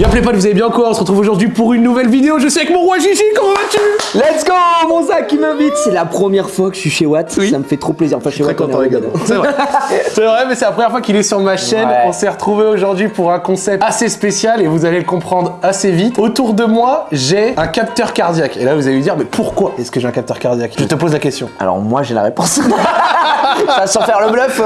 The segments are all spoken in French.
Y'a plaît pas, vous allez bien quoi? On se retrouve aujourd'hui pour une nouvelle vidéo. Je suis avec mon roi Gigi, comment vas-tu? Let's go Mon Zach qui m'invite C'est la première fois que je suis chez Watt, ça me fait trop plaisir. Enfin, chez Très Watt, est content les gars. C'est vrai. C'est vrai, mais c'est la première fois qu'il est sur ma chaîne. Ouais. On s'est retrouvé aujourd'hui pour un concept assez spécial et vous allez le comprendre assez vite. Autour de moi, j'ai un capteur cardiaque. Et là, vous allez me dire, mais pourquoi est-ce que j'ai un capteur cardiaque? Je te pose la question. Alors moi j'ai la réponse. Ça, sans faire le bluff.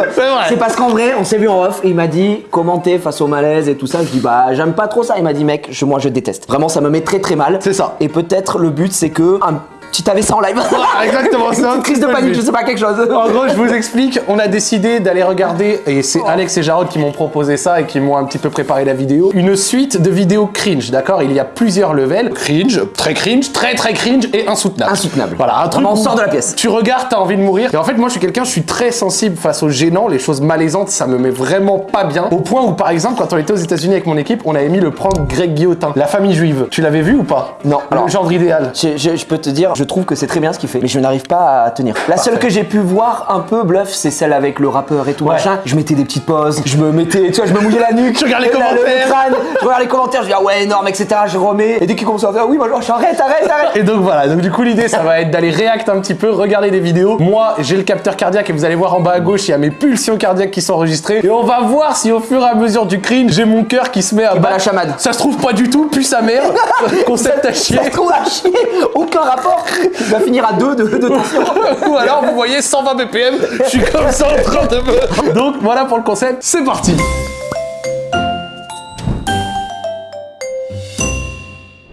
C'est parce qu'en vrai, on s'est vu en off et il m'a dit commenter face au malaise et tout ça? Je dis bah j'aime pas trop ça. Il m'a dit mec, je, moi je déteste. Vraiment ça me met très très mal. C'est ça. Et peut-être le but c'est que un petit AVC en live. Voilà, exactement, c'est Une crise de panique, je sais pas quelque chose. En gros, je vous explique, on a décidé d'aller regarder, et c'est Alex et Jarod qui m'ont proposé ça et qui m'ont un petit peu préparé la vidéo, une suite de vidéos cringe, d'accord? Il y a plusieurs levels, cringe, très cringe, très très cringe et insoutenable. Insoutenable. Voilà, un truc on sort de la pièce. Tu regardes, t'as envie de mourir. Et en fait, moi, je suis quelqu'un, je suis très sensible face aux gênants, les choses malaisantes, ça me met vraiment pas bien. Au point où, par exemple, quand on était aux États-Unis avec mon équipe, on avait mis le prank Greg Guillotin, la famille juive. Tu l'avais vu ou pas? Non, Le genre idéal. Je, je- je peux te dire, je trouve que c'est très bien ce qu'il fait, mais je n'arrive pas à tenir. La seule que j'ai pu voir un peu bluff, c'est celle avec le rappeur et tout Ouais. machin. Je mettais des petites pauses, je me mettais, tu vois, je me mouillais la nuque. Tu regardes les le- le- le commentaires. crâne, je regarde les commentaires, je dis ah ouais énorme, etc. Je remets. Et dès qu'il commence à faire oui, moi je arrête, arrête, arrête. Et donc voilà, donc du coup l'idée ça va être d'aller react un petit peu, regarder des vidéos. Moi j'ai le capteur cardiaque et vous allez voir en bas à gauche il y a mes pulsions cardiaques qui sont enregistrées. Et on va voir si au fur et à mesure du cringe j'ai mon cœur qui se met à bat battre. la chamade. Ça se trouve pas du tout, puis sa mère. Concept à chier. Ça se trouve à chier, aucun rapport. Il va finir à deux de, de tension. Ou alors vous voyez 120 BPM, je suis comme ça en train de me... Donc voilà pour le concept, c'est parti.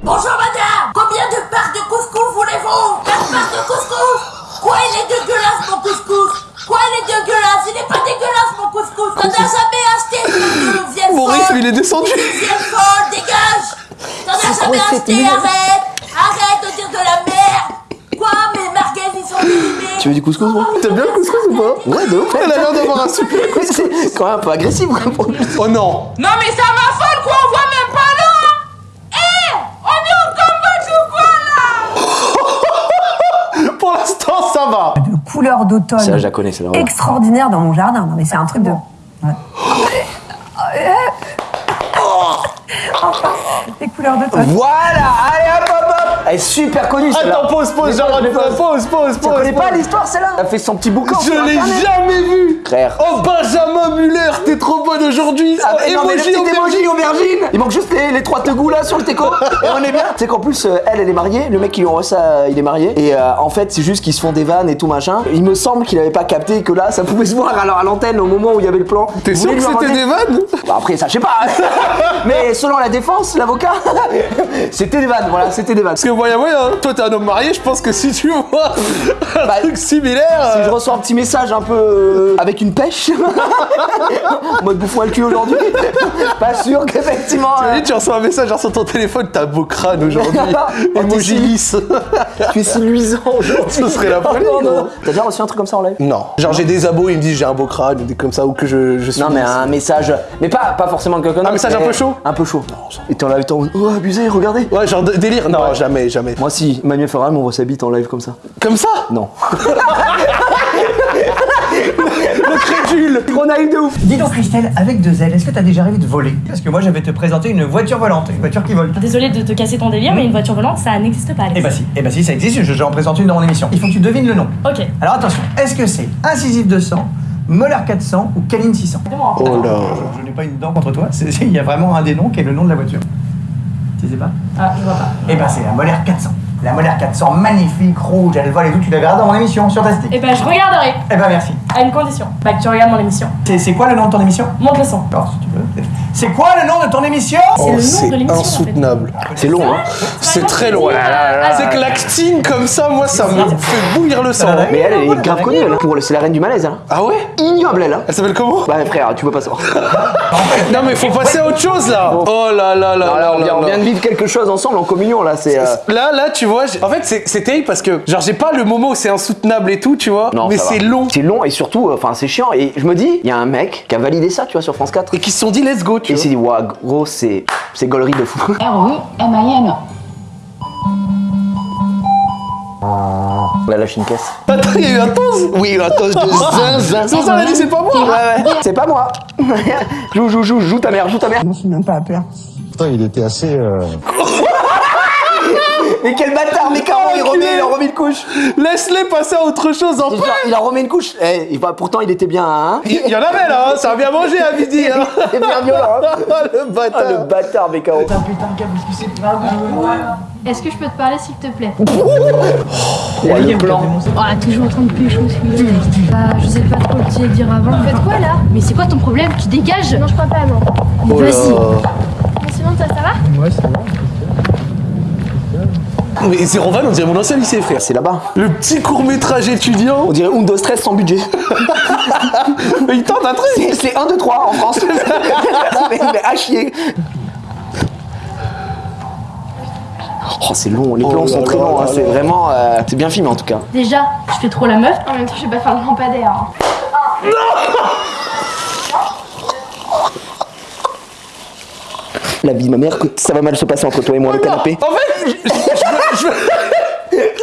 Bonjour madame. Combien de parts de couscous voulez-vous? 4 parts de couscous. Quoi il est dégueulasse mon couscous? Quoi il est dégueulasse? Il n'est pas dégueulasse mon couscous. T'en as jamais acheté Mon rythme il est descendu. Folle, dégage. T'en as jamais acheté, Arrête de dire de la merde Quoi Mes merguez ils sont périmés Tu veux du couscous moi T'aimes bien le couscous ou pas Ouais, de ouf. Elle a l'air d'avoir un super... C'est quand même un peu agressif quoi. pour- Oh non Non mais ça m'affole quoi On voit même pas là Eh On est au Cambodge ou quoi là Pour l'instant ça va de couleurs d'automne Celle-là, je la connais, celle-là. ouais. extraordinaire dans mon jardin. Non mais c'est un truc de... Ouais. Enfin, des couleurs d'automne. Voilà, allez hop. Elle est super connue celle-là. Attends, pause, pause, Jarod, pause, pause, pause, pause, Tu pause, connais pas l'histoire celle-là Elle fait son petit boucan. Je l'ai jamais vu Frère. Oh Benjamin Muller, t'es trop bonne aujourd'hui. Ah, le Emoji, aubergine. aubergine. Il manque juste les, les trois tegous là sur le teco. Et on est bien. Tu sais qu'en plus, euh, elle, elle est mariée, le mec qui lui envoie ça, il est marié. Et euh, en fait, c'est juste qu'ils se font des vannes et tout machin. Il me semble qu'il avait pas capté que là, ça pouvait se voir alors à l'antenne au moment où il y avait le plan. T'es sûr que c'était des vannes Bah, Après, ça, je sais pas. Mais selon la défense, l'avocat, c'était des vannes, voilà, c'était des vannes Moyen moyen, hein. toi t'es un homme marié, je pense que si tu vois un Bah, truc similaire... Si euh, je reçois un petit message un peu euh, avec une pêche, en mode bouffon à le cul aujourd'hui, pas sûr qu'effectivement. euh, T'imagines, tu reçois un message genre sur ton téléphone, t'as beau crâne aujourd'hui. Emoji lisse. tu es si luisant aujourd'hui. Ce serait la folie, Oh, non, non non. T'as déjà reçu un truc comme ça en live? Non. Genre j'ai des abos, ils me disent j'ai un beau crâne, ou des comme ça, ou que je, je suis... Non, mais un message. Mais pas, pas forcément quelqu'un Un message un peu chaud Un peu chaud. Et t'es en live, t'es en Oh, abusé, regardez. Ouais, genre délire Non, jamais, jamais. Moi, si Manuel Farah m'envoie sa bite en live comme ça. Comme ça Non. Le crédule Trop naïf de ouf. Dis donc Christelle, avec deux ailes, est-ce que t'as déjà rêvé de voler Parce que moi je vais te présenter une voiture volante, une voiture qui vole. Désolée de te casser ton délire, mais une voiture volante, ça n'existe pas. Alex. Eh bah si, eh bah si, ça existe, je- j'en présente une dans mon émission. Il faut que tu devines le nom. Ok. Alors attention, est-ce que c'est Incisif 200, Molar 400 ou Caline 600 Oh là Je, je n'ai pas une dent contre toi, il y a vraiment un des noms qui est le nom de la voiture. Tu sais pas Ah, je vois pas. Eh bah c'est la Molaire 400. La Molaire 400, magnifique, rouge, elle vole et tout, tu la verras dans mon émission sur ta stick. Eh ben, je regarderai, Eh bah merci. à une condition. Bah, que tu regardes mon émission. C'est quoi le nom de ton émission? Monte le son. Alors, si tu veux. C'est quoi le nom de ton émission C'est en fait. insoutenable. C'est long, hein. C'est très long. Ah, C'est que l'actine comme ça, moi, ça me fait bouillir le sang. Mais elle, elle est grave connue, elle. hein. Pour le- C'est la reine du malaise, elle. Ah ouais Ignoble, elle. hein. Elle s'appelle comment? Bah, frère, tu peux pas savoir. Non mais faut passer à autre chose là Oh là là là on vient, de vivre quelque chose ensemble en communion, là. C'est. euh, Là, là, tu vois, en fait, c'est c'est terrible parce que, genre, j'ai pas le moment où c'est insoutenable et tout, tu vois, Non, mais c'est long. C'est long et surtout, euh, enfin, c'est chiant. Et je me dis, il y a un mec qui a validé ça, tu vois, sur France 4. Et qui se sont dit, let's go, tu Et il vois. s'est dit, waouh, gros, c'est. C'est gaulerie de fou. R-E-M-I-N. Là, lâche une caisse. Attends, il y a eu un toast Oui, un toast de zinzin. C'est ça, elle a dit, c'est pas moi Ouais, ouais. C'est pas moi. joue, joue, joue, joue ta mère, joue ta mère. Je suis même pas à peur. Putain, il était assez. euh, Mais quel bâtard, mais Caro, il, remet, il en remet une couche. Laisse-les passer à autre chose en Il, paix. il en remet une couche. Eh, il va- pourtant, il était bien, hein. Il y en avait là, hein, ça a bien mangé à midi. Hein. C'est bien violent, hein. le Ah, bâtard. le bâtard, mais Caro. Est-ce que je peux te parler s'il te plaît? Oh, le blanc. Oh, toujours en train de pécho celui-là. Bah, je sais pas trop le dire dire avant. Faites quoi là? Mais c'est quoi ton problème? Tu dégages? Non, je crois pas, non. Oh. Vas-y. Mais sinon, toi, ça va? Mais Zéro Van, on dirait mon ancien lycée, frère. C'est là-bas. Le petit court métrage étudiant. On dirait Undo Stress sans budget. Mais il tente un truc. C'est- C'est 1, 2, 3 en France. mais, mais à chier. Oh, c'est long, les plans là sont très longs, hein, c'est vraiment. euh, c'est bien filmé en tout cas. Déjà, je fais trop la meuf. En même temps, je vais pas faire le lampadaire. hein. La vie de ma mère, que ça va mal se passer entre toi et moi, le canapé. En fait, je, je-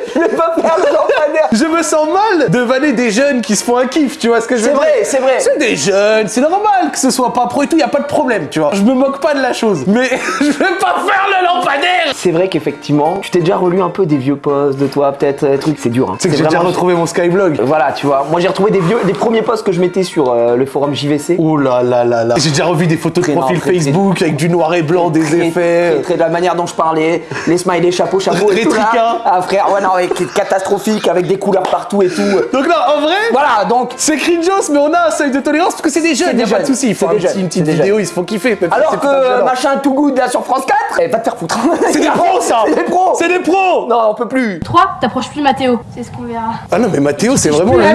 je- vais pas faire le lampadaire. je me sens mal de vanner des jeunes qui se font un kiff, tu vois ce que je veux C'est dire? vrai, c'est vrai. C'est des jeunes, c'est normal que ce soit pas pro et tout, y a pas de problème, tu vois. Je me moque pas de la chose, mais je vais pas faire le lampadaire C'est vrai qu'effectivement, tu t'es déjà relu un peu des vieux posts de toi, peut-être, euh, trucs, c'est dur. Hein. C'est que j'ai déjà retrouvé mon Skyblog. Voilà, tu vois. Moi, j'ai retrouvé des vieux, des premiers posts que je mettais sur euh, le forum JVC. Oh là là là là. J'ai déjà revu des photos de profil très- Facebook avec du noir et blanc, des effets. très, de la manière dont je parlais, les smileys, chapeau, chapeau et Les tout là. Ah frère, ouais non, avec catastrophique, avec des couleurs partout et tout. Donc là, en vrai, Voilà, donc. c'est cringeos, mais on a un seuil de tolérance parce que c'est des jeunes, C'est y a pas de. Ils font c'est un petit- une petite vidéo, ils se font kiffer. Alors que machin tout good là sur France 4, eh, va te faire foutre. C'est des pros, ça C'est des pros C'est des pros Non, on peut plus. 3, t'approches plus Mathéo. C'est ce qu'on verra. Ah non, mais Mathéo, c'est vraiment le gars,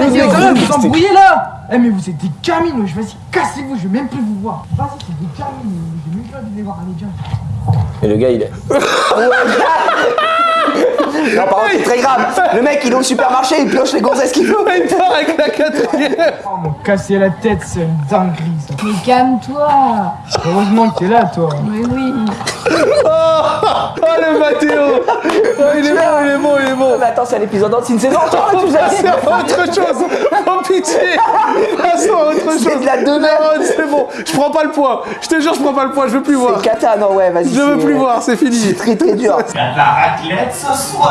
vous embrouillez là Eh, mais vous êtes des gamines, vas-y, cassez-vous, je vais même plus vous voir. Vas-y, c'est des gamines, j'ai même plus envie de les voir, allez, viens. Et le gars, il est. non, par contre, c'est très grave. Le mec, il est au supermarché, il pioche les gonzesses qu'il veut. Il part avec la quatrième Oh, m'ont cassé la tête, c'est une dinguerie ça. Mais calme-toi. Heureusement que t'es là, toi. Oui, oui. Oh le Mathéo Oh, Il est bon, il est bon, il est bon Mais attends, c'est un épisode c'est une saison là, tu Passons à autre chose Oh pitié Passons à autre chose C'est de la demeure. Non, C'est bon, je prends pas le poids Je te jure, je prends pas le poids, je veux plus voir C'est cata, non, ouais, vas-y. Je veux plus voir, c'est fini C'est très très dur. Il y a de la raclette ce soir.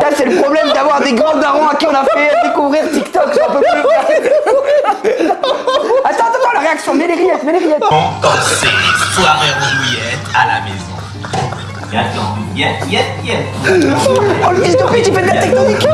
Là, c'est le problème d'avoir des grands darons à qui on a fait découvrir TikTok, j'en peux plus. attends, attends, attends, la réaction, mets les rillettes, mets les rillettes. On danser, soirée rouillette à la maison. Y'a yet, yet, yet. Oh, le fils de pute, il fait de la tectonique.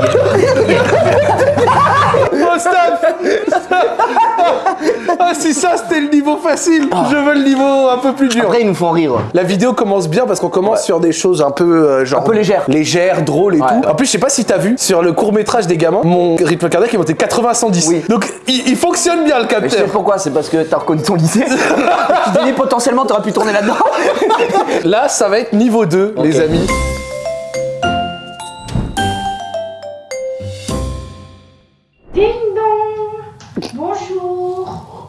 Oh stop Ah si ça c'était le niveau facile Je veux le niveau un peu plus dur Après, ils nous font rire. La vidéo commence bien parce qu'on commence sur des choses un peu euh, genre Un peu légères. légères, drôles et Ouais. tout. En plus, je sais pas si t'as vu sur le court métrage des gamins, mon rythme cardiaque est monté 80 110. Oui. Donc il, il fonctionne bien le Mais je sais capteur. pourquoi, c'est parce que t'as reconnu ton lycée. tu te dis potentiellement t'aurais pu tourner là-dedans. Là, ça va être niveau 2, les amis. Ding dong. Bonjour.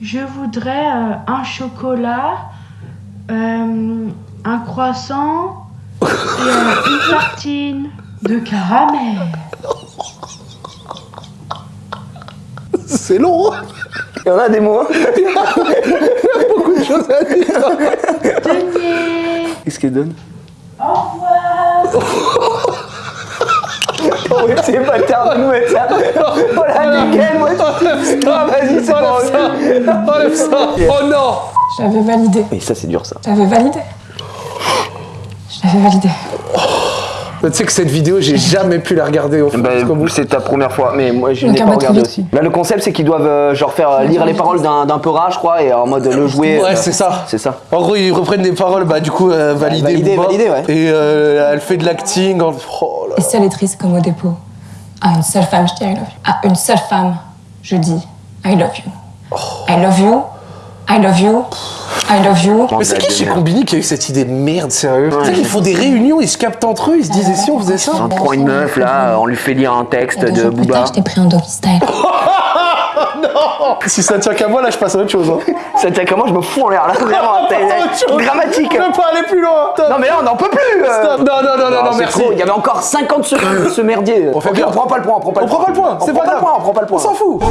Je voudrais euh, un chocolat, euh, un croissant et euh, une tartine de caramel. C'est long. Il y en a des mots. hein. Beaucoup de choses à dire. Denier. Qu'est-ce qu'elle donne? Au revoir. Oh, c'est bâtard de nous mettre ça. Oh la nickel, moi. Ah, vas-y, c'est ça. Enlève ça. Oh non. J'avais validé. Mais ça, c'est dur ça. J'avais validé. Je l'avais validé. Tu sais que cette vidéo, j'ai jamais pu la regarder au fond. Bah, c'est ta première fois, mais moi je l'ai pas peu regardé aussi. Là, le concept, c'est qu'ils doivent euh, genre faire euh, lire les paroles d'un d'un peura, je crois, et en mode le jouer. Ouais, euh, c'est ça. C'est ça. En gros, ils reprennent des paroles, bah du coup, euh, validées. validées, ouais. Et euh, elle fait de l'acting. en- Oh. Et seule et triste comme au dépôt. À une seule femme, je dis I love you. À une seule femme, je dis I love you. I love you. I love you. I love you. Mais c'est qui chez Combini qui a eu cette idée de merde, sérieux Tu sais qu'ils font des réunions, ils se captent entre eux, ils se disent, et si on faisait ça On prend une meuf là, on lui fait lire un texte de Booba. je t'ai pris en doggy style. non Si ça tient qu'à moi, là, je passe à autre chose. Hein. Ça tient comment je me fous en l'air là, vraiment, chose. dramatique. Je peux pas aller plus loin. Stop. Non mais là on n'en peut plus euh. Stop. Non, non, non, non, non, c'est merci. trop, Il y avait encore 50 secondes de ce merdier. On fait Ok, bien. on prend pas le point, on prend pas On le prend pas le point, c'est on prend pas pas le grave. point, on prend pas le point. On s'en fout.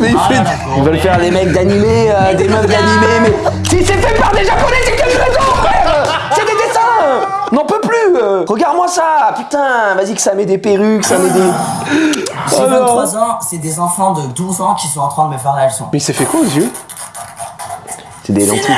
Mais il fait. Ils veulent faire les mecs d'animé, euh, des meufs d'animé, mais si c'est fait par des japonais, c'est quelle raison, frère C'est des dessins N'en peut plus euh. Regarde-moi ça Putain, vas-y que ça met des perruques, ça met des... J'ai 23 ans, c'est des enfants de 12 ans qui sont en train de me faire la leçon. Mais il s'est fait quoi aux yeux? C'est des lentilles.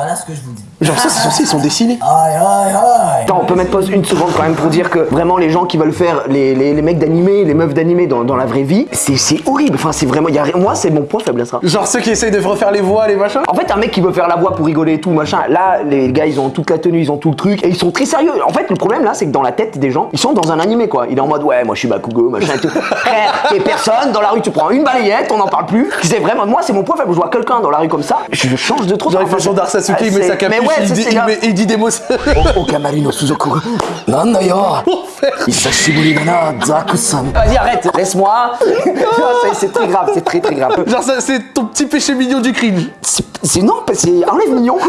Voilà ce que je vous dis. Genre, ça, c'est censé, ils sont dessinés. Aïe aïe aïe Attends, on peut mettre pause une seconde quand même pour dire que vraiment les gens qui veulent faire les, les, les mecs d'animé, les meufs d'animé dans, dans la vraie vie, c'est c'est horrible. Enfin, c'est vraiment. y a, moi, c'est mon point faible à ça. Genre ceux qui essayent de refaire les voix, les machins. En fait, un mec qui veut faire la voix pour rigoler et tout, machin, là, les gars, ils ont toute la tenue, ils ont tout le truc, et ils sont très sérieux. En fait, le problème là, c'est que dans la tête des gens, ils sont dans un animé quoi. Il est en mode, ouais, moi je suis Bakugo, machin et tout. T'es personne, dans la rue, tu prends une balayette, on n'en parle plus. C'est vraiment, moi, c'est mon point faible. Je vois quelqu'un dans la rue comme ça, je change de trop. Genre, il fait son Darsasuke, Ah, il met sa capuche, Mais ouais, il, dit, il, grave. met- il dit des mots. Oh, Kamarino Suzoku. Nanda yo. Isashiburi dana, Zaku-san. Vas-y, arrête, laisse-moi. Non, c'est- très grave, c'est très très grave. Genre, ça, c'est ton petit péché mignon du cringe. C'est c'est- non, c'est enlève mignon.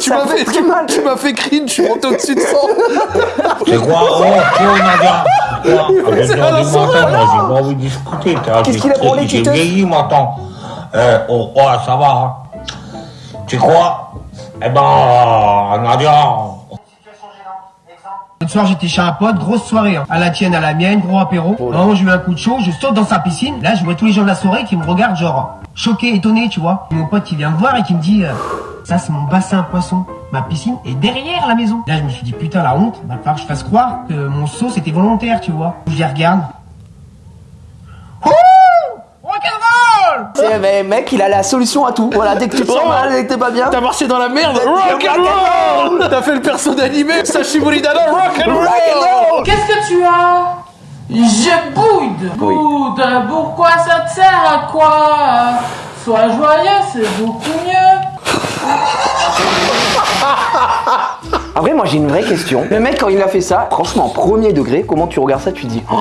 Tu Ça m'as fait, très mal. tu m'as fait cringe, je suis monté au-dessus de 100. C'est quoi Oh, tu J'ai C'est à la j'ai pas envie de discuter. t'as- Qu'est-ce qu'il a pour les J'ai vieilli, mon temps. Euh, oh, oh, ça va. Tu crois? Eh ben, Nadia, L'autre soir, j'étais chez un pote, grosse soirée. hein. À la tienne, à la mienne, gros apéro. Vraiment, j'ai eu un coup de chaud, je saute dans sa piscine. Là, je vois tous les gens de la soirée qui me regardent, genre, choqués, étonnés, tu vois. Et mon pote qui vient me voir et qui me dit, euh, ça, c'est mon bassin à poisson. Ma piscine est derrière la maison. Là, je me suis dit, putain, la honte, va falloir que je fasse croire que mon saut, c'était volontaire, tu vois. Je les regarde. Ouh Mais mec, il a la solution à tout. Voilà, dès que tu te sens mal, dès que t'es pas bien. T'as marché dans la merde. Rock and roll. T'as fait le perso d'animé. Sashiburi Dana, rock and roll. Qu'est-ce que tu as? Je boude. Boude. Pourquoi ça te sert à quoi? Sois joyeux, c'est beaucoup mieux. En vrai, moi j'ai une vraie question. Le mec, quand il a fait ça, franchement, premier degré, comment tu regardes ça Tu dis, oh,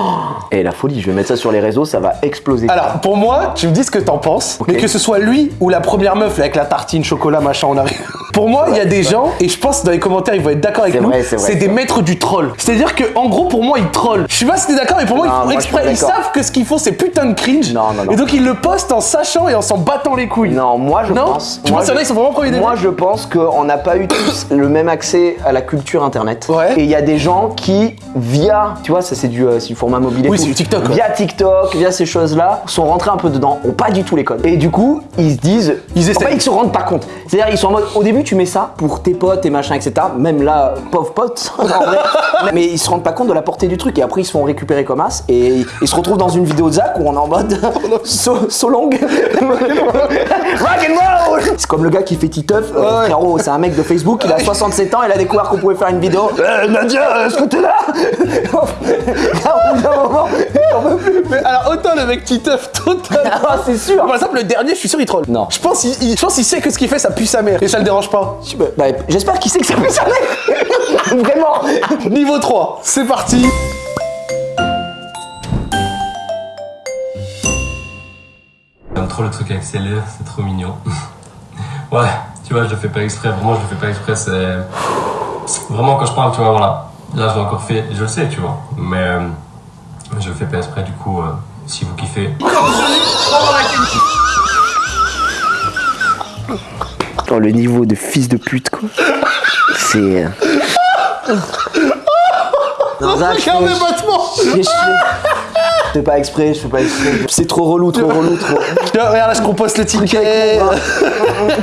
eh la folie, je vais mettre ça sur les réseaux, ça va exploser. Alors, pour moi, tu me dis ce que t'en penses, mais que ce soit lui ou la première meuf là, avec la tartine, chocolat, machin en arrière. Pour moi, il y a des gens, et je pense dans les commentaires, ils vont être d'accord avec nous, c'est des maîtres du troll. C'est-à-dire que, en gros, pour moi, ils trollent. Je sais pas si t'es d'accord, mais pour moi, ils font exprès. Ils savent que ce qu'ils font, c'est putain de cringe. Non, non, non. Et donc, ils le postent en sachant et en s'en battant les couilles. Non, moi je pense. Tu penses qu'il y en a, je- ils sont vraiment premier degré Moi je pense qu'on n'a pas eu tous le même accès à la culture internet. Ouais. Et il y a des gens qui, via, tu vois, ça c'est du, euh, du format mobile et Oui, c'est du TikTok, ouais. Via TikTok, via ces choses-là, sont rentrés un peu dedans, ont pas du tout les codes. Et du coup, ils se disent. Ils en essaient. fait, ils se rendent pas compte. C'est-à-dire, ils sont en mode, au début, tu mets ça pour tes potes et machin, etc. Même là, pauvre pote, en vrai. Mais ils se rendent pas compte de la portée du truc. Et après, ils se font récupérer comme as. Et ils se retrouvent dans une vidéo de Zach où on est en mode. so, so long. Rock and roll C'est comme le gars qui fait Titeuf. Euh, Frérot, c'est un mec de Facebook, il a 67 ans, il a découvert qu'on pouvait faire une vidéo. Euh, Nadia, est-ce que t'es là? Moment. Mais alors, autant le mec qui teuf total. Ah, c'est sûr. Par exemple, le dernier, je suis sûr, il troll. Non. Je pense qu'il il- je pense qu'il sait que ce qu'il fait, ça pue sa mère. Et ça le dérange pas. Bah, J'espère qu'il sait que ça peut s'arrêter. Vraiment. Niveau 3, c'est parti. J'aime trop le truc avec ses lèvres, c'est trop mignon. ouais, tu vois, je le fais pas exprès, vraiment, je le fais pas exprès, c'est. Vraiment, quand je parle, tu vois, voilà. Là, je l'ai encore fait, je le sais, tu vois. Mais euh, je le fais pas exprès, du coup, euh, si vous kiffez. Oh, le niveau de fils de pute, quoi. C'est. Regarde je- les battements. je- fais pas exprès, je fais pas exprès. C'est trop relou, trop relou, trop. Regarde là, je compose le ticket.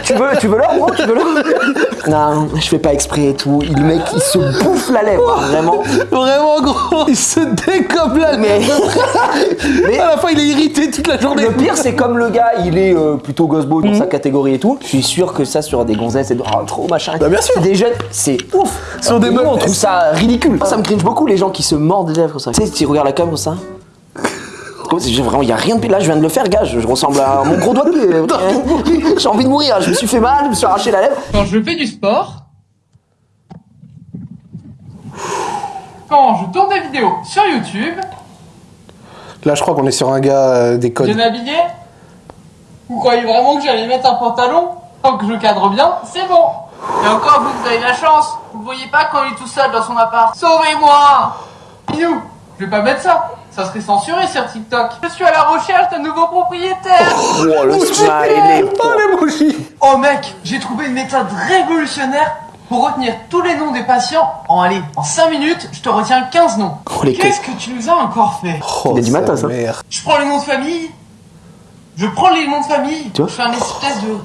Tu veux, tu veux l'or, gros Tu veux l'or Non, je fais pas exprès et tout. Le mec, il se bouffe la lèvre, vraiment. Vraiment gros, il se décolle la Mais- Mais- À la fin, il est irrité toute la journée. Le pire, c'est comme le gars, il est euh, plutôt gosse beau dans sa catégorie et tout. Je suis sûr que ça, sur des gonzesses, c'est oh, trop machin. Bah, bien sûr. C'est des jeunes, c'est ouf. Sur des meufs. on trouve ça ridicule. Ça me cringe beaucoup, les gens qui se mordent les lèvres comme ça. Tu sais, tu regardes la cam comme ça. Comme si j'ai vraiment, il y a rien de pire. Là, je viens de le faire, gars. Je, je ressemble à mon gros doigt de pied. J'ai envie de mourir. Je me suis fait mal, je me suis arraché la lèvre. Quand je fais du sport, quand je tourne des vidéos sur YouTube, Là, je crois qu'on est sur un gars euh, des codes. bien habillé, vous croyez vraiment que j'allais mettre un pantalon Tant que je cadre bien, c'est bon. Et encore, vous, vous avez la chance. Vous le voyez pas quand il est tout seul dans son appart. Sauvez-moi Minou, je vais pas mettre ça. Ça serait censuré sur TikTok. Je suis à la recherche d'un nouveau propriétaire. Oh, le smiley. Oh, Oh mec, j'ai trouvé une méthode révolutionnaire pour retenir tous les noms des patients. En allez, en 5 minutes, je te retiens 15 noms. Oh, Qu'est-ce que tu nous as encore fait? Oh, Il est du matin, ça. mère. Je prends les noms de famille. Je prends les noms de famille. Tu vois je fais un espèce de...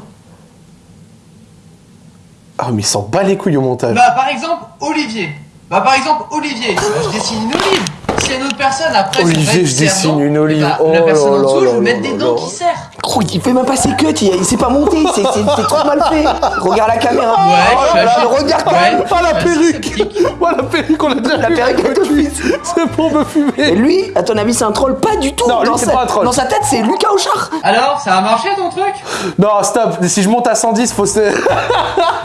Ah, mais il s'en bat les couilles au montage. Bah par exemple, Olivier. Bah par exemple, Olivier. Bah, je dessine une olive. Si une autre personne après... Olivier, ça va être je dessine une olive. bah, Oh la personne en dessous, je vais mettre des dents qui serrent. Gros, il fait même pas ses cuts, il, il s'est pas monté, c'est trop mal fait. Regarde la caméra. Ouais, oh là là, je- le regard quand ouais. même. Ah, la Ouais, perruque Oh, la perruque, on a déjà La perruque avec le fils. C'est pour me Et fumer. lui, à ton avis, c'est un troll? Pas du tout. Non, lui, c'est pas un troll. Dans sa tête, c'est Lucas Auchard. Alors, ça a marché ton truc? Non, stop. Si je monte à 110, faut se...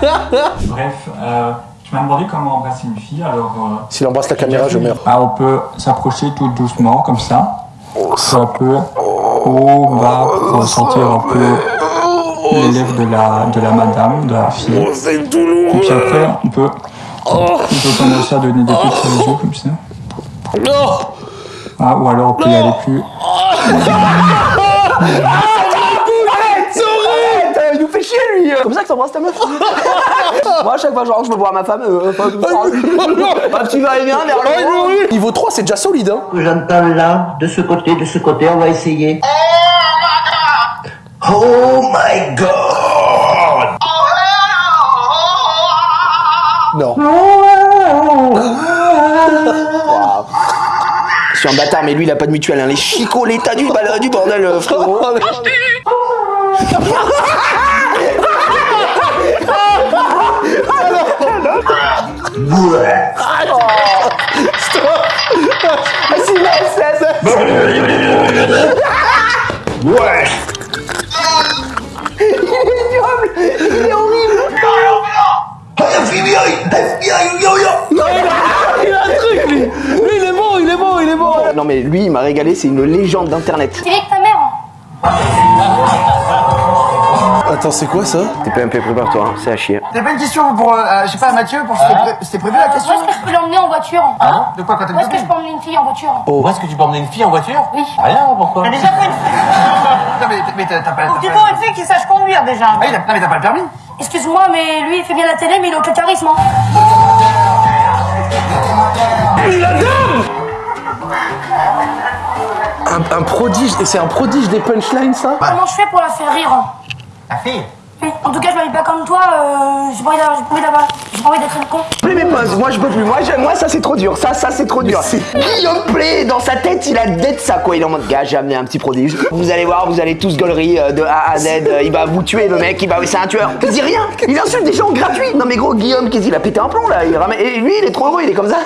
Bref, euh, je m'ai demandé comment embrasser une fille, alors... euh, S'il embrasse la caméra, je meurs. Ah, on peut s'approcher tout doucement, comme ça. Peu à peu, haut, bas, pour ressentir un peu les lèvres de la, de la madame, de la fille. Et puis après, on peut, on peut commencer à donner des petits yeux comme ça. Non Ah, ou alors on peut y aller plus. Arrête, euh. Comme ça que t'embrasses ta meuf. Moi, à chaque fois, je rentre, je me vois ma femme. Euh, enfin, un petit va-et-vient vers le haut. Niveau 3, c'est déjà solide, hein J'entends là, de ce côté, de ce côté, on va essayer. Oh my god! Non. Je suis un bâtard, mais lui, il a pas de mutuelle. Hein. Les chicots, l'état du, du bordel, euh, frérot. Ah, c'est- Ouais! Il est ignoble Il est horrible FBI! FBI! Yo yo! Il a un truc, lui Lui, il est bon, il est bon, il est bon Non mais lui il m'a régalé, c'est une légende d'internet. C'est avec ta mère. Attends, c'est quoi ça? TPMP prépare-toi, hein, c'est à chier. T'as pas une question pour, euh, je sais pas, Mathieu, pour c'était pré- c'était prévu la Où question est-ce que je peux l'emmener en voiture Ah De quoi quand Où est-ce que je peux emmener une fille en voiture Où est-ce que tu peux emmener une fille en voiture? Oui. Rien, pourquoi? T'as déjà pris une Non mais, mais t'as t'as pas, t'as Il pas- faut une fille qui sache conduire déjà. Ah oui, t'as- non, mais t'as pas le permis Excuse-moi, mais lui il fait bien la télé, mais il a aucun charisme. hein. un, un prodige, et c'est un prodige des punchlines, ça? Comment je fais pour la faire rire La fille Oui. En tout cas, je m'habille pas comme toi. Euh, j'ai pas envie d'avoir, j'ai pas envie d'avoir, j'ai pas envie d'être une con. Play mes pauses, moi je peux plus, moi, je- moi ça c'est trop dur, ça ça c'est trop dur. Guillaume Play, dans sa tête il a dead ça quoi, il est en mode gars j'ai amené un petit prodige. Vous allez voir, vous allez tous gaulerie euh, de A à Z, euh, il va vous tuer le mec, il va, c'est un tueur. Il dit rien, il insulte des gens gratuits. Non mais gros Guillaume, qu'est-ce qu'il a pété un plomb là, il ramène, et lui il est trop heureux, il est comme ça.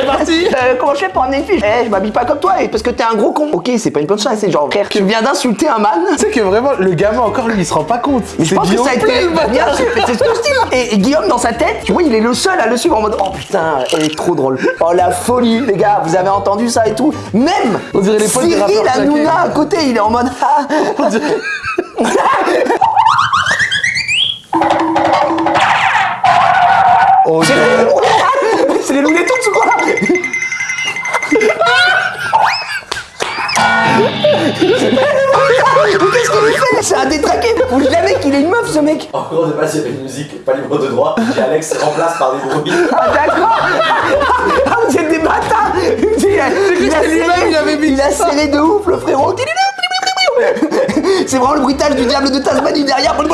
Reparti. Euh, comment je fais pour amener une fille? Eh je m'habille pas comme toi, et parce que t'es un gros con. Ok c'est pas une punchline, c'est genre frère, tu viens d'insulter un man. Tu sais que vraiment, le gamin encore, lui, il se rend pas compte. Mais je que ça a été. Play, le bâtard. Bien sûr, mais c'est ce que je dis. Et, et Guillaume, dans sa tête, tu vois, il est le seul à le suivre en mode Oh putain, elle est trop drôle. Oh la folie, les gars, vous avez entendu ça et tout. Même On dirait les Cyril. Hanouna à côté, il est en mode Ah On dirait- Oh, C'est les- C'est les ou quoi Mais C'est un détraqué Faut jamais qu'il ait une meuf ce mec En cours de base, il y avait une musique pas libre de droit, et Alex remplace par des bruits. Ah d'accord Ah vous êtes des bâtards il a, il serré, il avait mis il a ça. serré de ouf le frérot. C'est vraiment le bruitage du diable de Tasmanie derrière. Les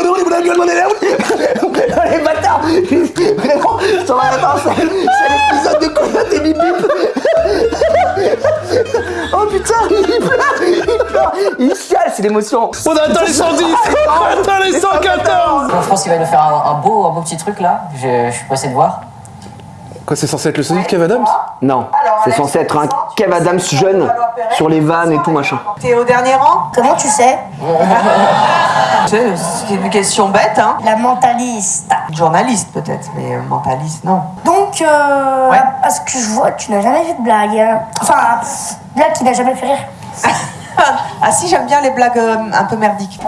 bâtards Vraiment, ça va attends, c'est c'est l'épisode de Coyote et Bip Bip Oh putain, il pleure, il pleure, il chiale, c'est l'émotion. On attend les 110 On attend les 114 Je pense qu'il va nous faire un, un beau, un beau petit truc là. Je, je suis pressé de voir. Quoi, c'est censé être le Sonic Kev Adams? Non, c'est censé être un Kev Adams jeune sur les vannes et tout machin. T'es au dernier rang Comment tu sais C'est c'est une question bête, hein. La mentaliste. Journaliste peut-être, mais euh, mentaliste non. Donc, euh, à ce que je vois, tu n'as jamais fait de blague. hein. Enfin, blague qui n'a jamais fait rire. ah si, j'aime bien les blagues euh, un peu merdiques.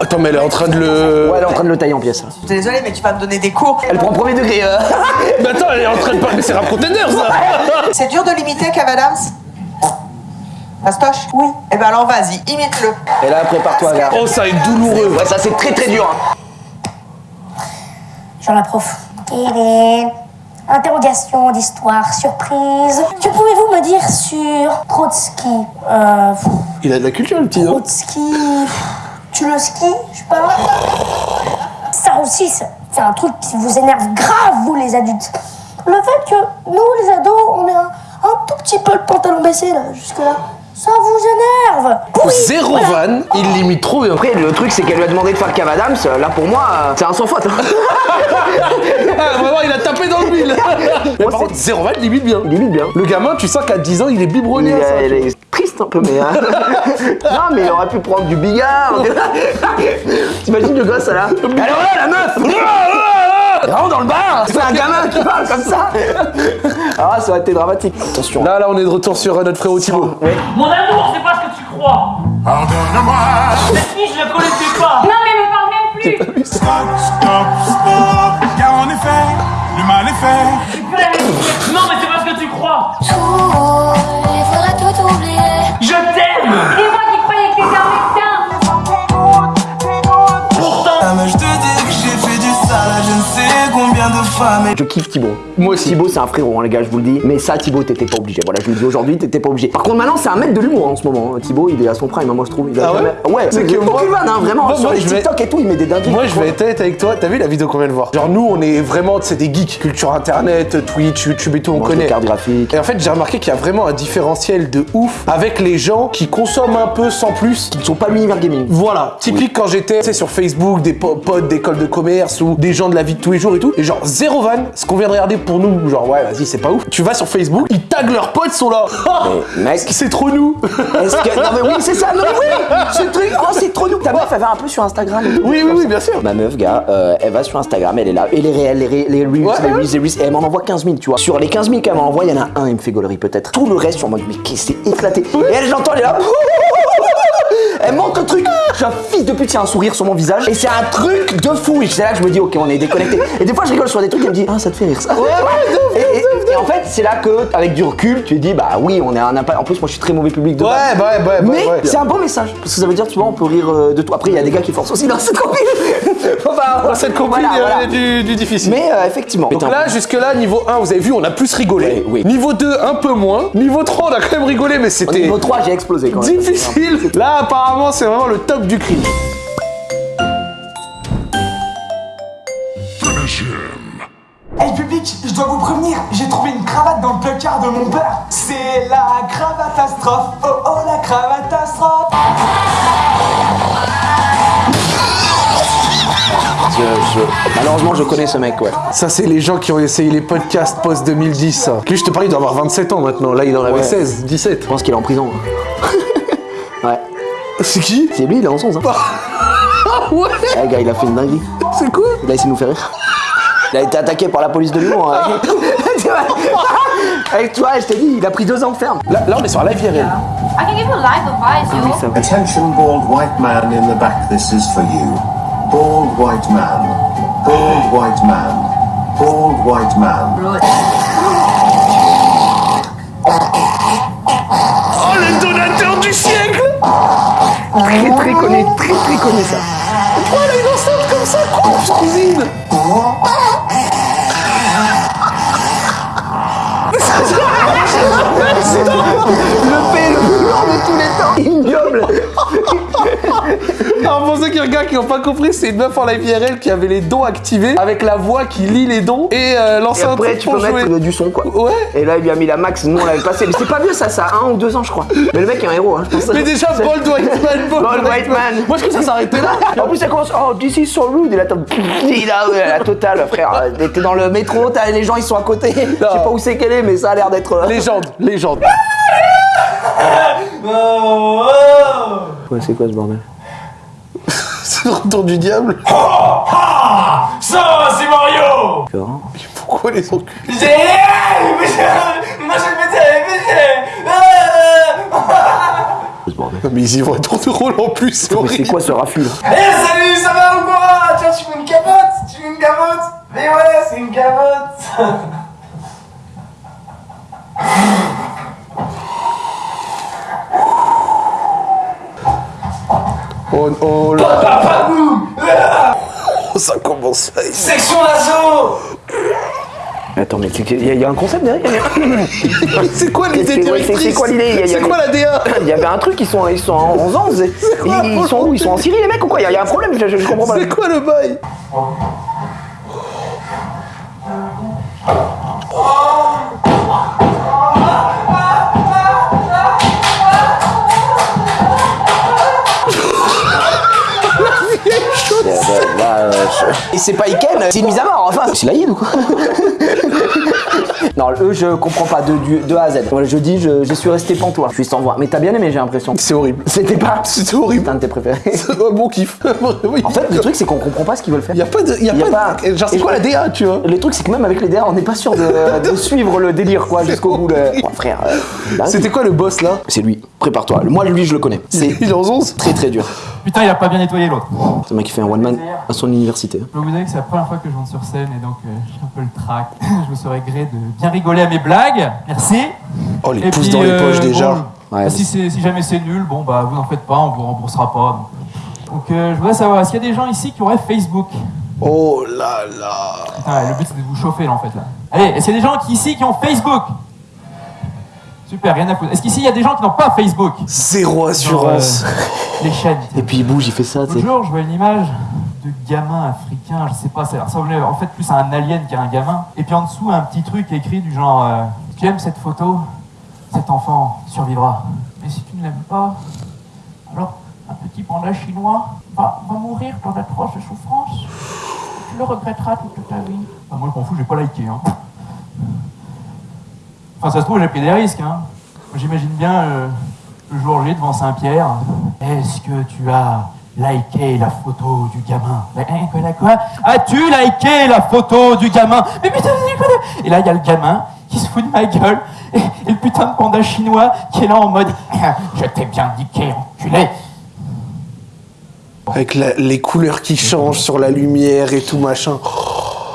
Attends, mais elle est en train de le. Ouais, elle est en train de le tailler en pièces. Je suis désolée, mais tu vas me donner des cours. Elle prend premier degré. euh. Mais attends, elle est en train de parler. Mais c'est Rap Contender ça C'est dur de l'imiter, Kev Adams Fastoche Oui. Eh ben alors vas-y, imite-le. Et là, prépare-toi, gars. Oh, ça est douloureux Ouais, ça c'est très très dur. hein. Genre la prof. Télé. Interrogation d'histoire, surprise. Que pouvez-vous me dire sur Trotsky euh, Il a de la culture, le petit, non? Trotsky. Tu le skis, je sais pas. Ça aussi, c'est c'est un truc qui vous énerve grave, vous les adultes. Le fait que nous, les ados, on est un, un tout petit peu le pantalon baissé, là, jusque-là. Ça vous énerve. Pourri. Zéro Voilà. van, il limite trop bien. Après, le truc, c'est qu'elle lui a demandé de faire Kev Adams. Là, pour moi, euh, c'est un sans faute. hein. Ah, vraiment, il a tapé dans le mille. Mais par contre, zéro van, limite bien. Limite bien. Le gamin, tu sens qu'à 10 ans, il est Il, biberonné à ça. est- il est triste un peu, mais. hein. non, mais il aurait pu prendre du bigard. T'imagines le gosse là Alors là, la meuf Rentre dans le bar C'est un gamin qui parle comme ça Ah, ça aurait été dramatique. Attention. Là, là, on est de retour sur euh, notre frérot Thibaut. Ouais. Mon amour, c'est pas ce que tu crois. Pardonne-moi. Cette fille, je la connaissais pas. Non, mais me parle même plus Stop, stop, stop. Car en effet, le mal est fait. Je kiffe Thibaut. Moi aussi. Thibaut, c'est un frérot, hein, les gars, je vous le dis. Mais ça, Thibaut, t'étais pas obligé. Voilà, je vous le dis aujourd'hui, t'étais pas obligé. Par contre, maintenant, c'est un maître de l'humour en ce moment. hein. Thibaut, il est à son prime, hein, moi, je trouve. Il a Ah ouais jamais- Ouais, C'est c'est que moi- vanne, hein, vraiment. Moi, sur moi, les vais- TikTok et tout, il met des dingueries. Moi, je vais être honnête avec toi. T'as vu la vidéo qu'on vient de voir? Genre, nous, on est vraiment, c'est des geeks. Culture internet, Twitch, YouTube et tout, on connaît. Et en fait, j'ai remarqué qu'il y a vraiment un différentiel de ouf avec les gens qui consomment un peu sans plus. Ils sont pas l'univers gaming. Voilà, typique quand j'étais tu sais, sur Facebook, des po- potes d'école de commerce ou des gens de la vie de tous les jours et tout. Et genre, zéro van, ce qu'on vient de regarder pour nous, genre, ouais, vas-y, c'est pas ouf. Tu vas sur Facebook, ils taguent leurs potes, sont là. Mais mec, c'est trop nous. Est-ce que. Non, mais oui, c'est ça, non, mais oui Ce truc, oh, c'est trop nous Ta meuf, elle va un peu sur Instagram et tout. Oui, oui, oui, bien sûr. Ma meuf, gars, euh, elle va sur Instagram, elle est là. Et les réels, les, ré- les reels, Ouais, les ouais. reels, les reels, et elle m'en envoie 15 000, tu vois. Sur les 15 000 qu'elle m'envoie, il y en a un, il me fait gaulerie peut-être. Tout le reste, je suis en mode, mais qu'est-ce c'est éclaté. Et elle, j'entends, elle est là. Elle monte le truc. Je suis un fils de pute, il y a un sourire sur mon visage. Et c'est un truc de fou. Et c'est là que je me dis, ok, on est déconnecté. Et des fois, je rigole sur des trucs, elle me dit, ah, ça te fait rire ça. et, et- et en fait, c'est là que, avec du recul, tu dis, bah oui, on est un impact. En plus, moi, je suis très mauvais public de Ouais, base. ouais, ouais, ouais, Mais ouais. c'est un bon message. Parce que ça veut dire, tu vois, on peut rire euh, de tout. Après, il y a des gars qui forcent aussi dans cette copine. enfin, Dans cette compil, voilà, il y a voilà. du, du difficile. Mais euh, effectivement. Donc là, jusque-là, niveau 1, vous avez vu, on a plus rigolé. Oui. Niveau 2, un peu moins. Niveau 3, on a quand même rigolé, mais c'était niveau 3, j'ai explosé quand même. difficile. Là, apparemment, c'est vraiment le top du cringe. Hey public, je dois vous prévenir, j'ai trouvé une cravate dans le placard de mon père. C'est la cravatastrophe, oh oh la cravatastrophe. Je- je- Malheureusement, je connais ce mec, ouais. Ça, c'est les gens qui ont essayé les podcasts post-2010. ça. Lui, je te parlais, il doit avoir 27 ans maintenant. Là, il en avait Ouais. 16, 17. Je pense qu'il est en prison. ouais. C'est qui? C'est lui, il est en 11. Hein. Ah ouais Ouais, le gars, il a fait une dinguerie. C'est quoi? Il a essayé de nous faire rire. Il a été attaqué par la police de l'humour. hein. Avec toi, je t'ai dit, il a pris deux ans de ferme. Là, là, on est sur la live IRL. I can give you live advice, Oui, ça va. Attention, bald white man in the back, this is for you. Bald white man. Bald white man. Bald white man. Oh, le donateur du siècle Très très connu, très très connu ça. Pourquoi elle une enceinte comme ça Grosse cousine Le fait le plus lent de tous les temps. Ignoble. Alors pour ceux qui regardent qui n'ont pas compris, c'est une meuf en live IRL qui avait les dons activés avec la voix qui lit les dons et euh, un après, truc tu pour peux jouer. mettre du son, quoi. Ouais. Et là, il lui a mis la max, nous on l'avait passé. Mais c'est pas vieux, ça, ça a un ou deux ans, je crois. Mais le mec est un héros, hein, je pense. Mais déjà, Bold White Man, Bold, Bold White Man. Moi je trouve que ça s'arrêtait là. En plus, ça commence. Oh, this is so rude. Et là, t'as. Il a ouais, la totale, frère. T'es dans le métro, t'as les gens, ils sont à côté. Je sais pas où c'est qu'elle est, mais ça a l'air d'être. euh, Légende, légende. Ouais, c'est quoi ce bordel? Le retour du diable. Ah Ça, c'est Mario D'accord. Pourquoi les enculés. Mais ils y vont à tour de rôle en plus, c'est Mais horrible. c'est quoi ce raffut là Eh salut, ça va ou quoi? Tiens, tu veux une capote Tu veux une capote Mais ouais, c'est une capote Oh, oh là. Papa boum Oh, ça commence à... Section d'assaut Attends, mais il y, a- y a un concept derrière C'est quoi l'idée directrice C'est quoi l'idée? C'est quoi la DA Il y avait un truc, ils sont, ils sont en 11 ans. Ils, quoi, ils sont où? Ils sont en Syrie, les mecs, ou quoi? Il y, a- il y a un problème, je, je- je comprends pas. C'est quoi le bail? C'est pas Iken, c'est une mise à mort, enfin. C'est la Yin ou quoi Non, eux, je comprends pas de, du- de A à Z. Voilà, je dis, je, je suis resté pantois. Je suis sans voix. Mais t'as bien aimé, j'ai l'impression. C'est horrible. C'était pas. C'était horrible. un de tes préférés. C'est un bon kiff. Oui. En fait, le truc, c'est qu'on comprend pas ce qu'ils veulent faire. Y a pas de. Y a Y a pas, pas- de- Genre, c'est quoi la DA, tu vois Le truc, c'est que même avec les DA, on n'est pas sûr de, de suivre le délire, quoi, jusqu'au bout. Le... Oh, frère. euh, bah, C'était quoi le boss là C'est lui. Prépare-toi. Moi, lui, je le connais. C'est Il est en 11 très très dur. Putain, il a pas bien nettoyé l'autre. C'est un mec qui fait un one man à son université. Je vous dire que c'est la première fois que je monte sur scène et donc euh, j'ai un peu le trac. je me serais gré de bien rigoler à mes blagues. Merci. Oh, les Et pouces puis, dans les euh, poches déjà. bon, Ouais, bah, si, jamais c'est nul, bon bah vous n'en faites pas, on vous remboursera pas. Donc, Donc, euh, je voudrais savoir, est-ce qu'il y a des gens ici qui auraient Facebook? Oh là là. Putain, le but c'est de vous chauffer là en fait là. Allez, est-ce qu'il y a des gens qui, ici qui ont Facebook? Super, rien à foutre. Est-ce qu'ici il y a des gens qui n'ont pas Facebook Zéro assurance. Genre, euh, les chaînes. Et puis il bouge, il fait ça, tu L'autre jour, je vois une image de gamin africain, je sais pas, ça ressemblait en fait plus à un alien qu'à un gamin. Et puis en dessous, un petit truc écrit du genre euh, Tu aimes cette photo Cet enfant survivra. Mais si tu ne l'aimes pas, alors un petit panda chinois va, va mourir dans d'atroces souffrances. Tu le regretteras toute ta vie. Ah, moi, je m'en fous, j'ai pas liké. Hein. Enfin, ça se trouve, j'ai pris des risques. Hein. J'imagine bien euh, le jour J devant Saint-Pierre. Est-ce que tu as liké la photo du gamin? Mais hein, quoi, quoi? As-tu liké la photo du gamin? Mais putain, quoi Et là, il y a le gamin qui se fout de ma gueule. Et, le putain de panda chinois qui est là en mode Je t'ai bien niqué, enculé. Avec les couleurs qui changent sur la lumière et tout machin.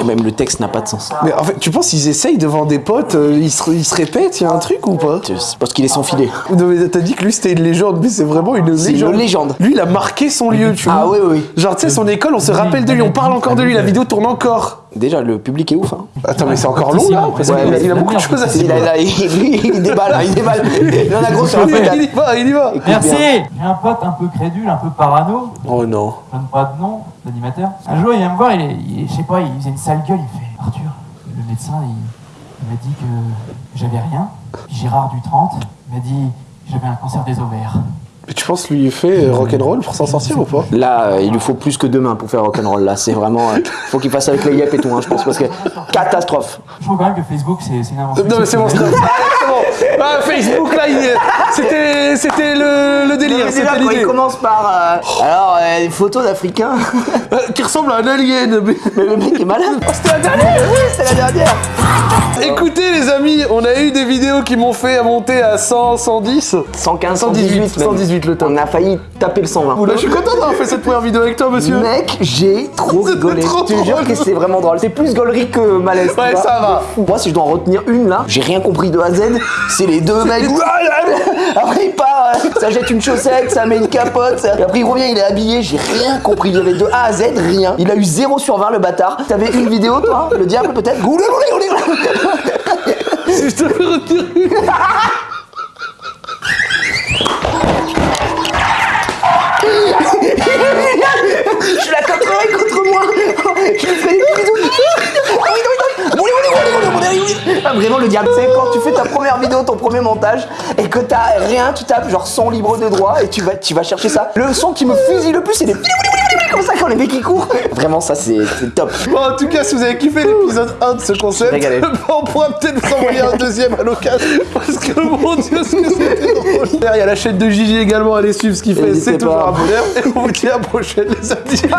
Et même le texte n'a pas de sens. Mais en fait, tu penses qu'ils essayent devant des potes, euh, ils, se, ils se répètent, il y a un truc ou pas? C'est parce qu'il est sans filet. Non mais t'as dit que lui c'était une légende, mais c'est vraiment une C'est légende. une légende. Lui il a marqué son lieu, tu vois. Ah oui, oui. Genre tu sais, son école, on se rappelle de lui, on parle encore de lui, la vidéo tourne encore. Déjà, le public est ouf. Hein. Attends, mais c'est encore long là Ouais, qu'il a- mais il a beaucoup de choses à Il, dire. il a- il- il déballe, hein, il déballe. Il en a gros sur la Il patate. y va, il y va. Écoute Merci bien. J'ai un pote un peu crédule, un peu parano. Oh non. Je donne pas de nom d'animateur. Un jour, il vient me voir, il, est- il je sais pas, il faisait une sale gueule, il fait Arthur, le médecin, il, il m'a dit que j'avais rien. Puis Gérard du 30 il m'a dit que j'avais un cancer des ovaires. Mais tu penses lui fait euh, rock'n'roll pour s'en sortir ou pas? Là, euh, il lui faut plus que deux mains pour faire rock'n'roll. Là, c'est vraiment. euh, faut qu'il fasse avec les yep et tout, hein, je pense, parce que catastrophe. Je trouve quand même que Facebook, c'est une invention. Non mais c'est bon, c'est bon. C'est bon. Ah, Facebook là, il- c'était c'était le, le délire, déjà, c'était quand il commence par. euh, alors, euh, une photo d'Africain. Euh, Qui ressemble à un alien. mais- Mais le mec est malade. Oh, c'était la dernière Oui, c'est la dernière. Écoutez les amis, on a eu des vidéos qui m'ont fait monter à 100, 110. 115, 118, 118, même. 118 le temps. On a failli taper le 120. Oula, je suis content d'avoir fait cette première vidéo avec toi, monsieur. Mec, j'ai trop rigolé. trop Je te jure que c'est vraiment drôle. C'est plus gaulerie que malaise. Ouais, ça va. Moi, si je dois en retenir une là, j'ai rien compris de A à Z. C'est les deux mecs. Après il part, euh, ça jette une chaussette, ça met une capote. Et après il revient, il est habillé, j'ai rien compris. Il y avait de A à Z, rien. Il a eu 0 sur 20 le bâtard. T'avais une vidéo toi Le diable peut-être? Je te fais retirer Je la taperai contre moi Je lui fais des bisous Ah, Vraiment le diable, c'est quand tu fais ta première vidéo, ton premier montage, et que t'as rien, tu tapes genre son libre de droit et tu vas, tu vas chercher ça. Le son qui me fusille le plus, c'est des comme ça quand les mecs ils courent. Vraiment, ça c'est top. Bon, en tout cas, si vous avez kiffé l'épisode 1 de ce concept, on pourra peut-être vous envoyer un deuxième à l'occasion. Parce que mon dieu, ce que c'était drôle. Il y a la chaîne de Gigi également, allez suivre ce qu'il fait, c'est toujours un bonheur. Et on vous dit à la prochaine, les amis.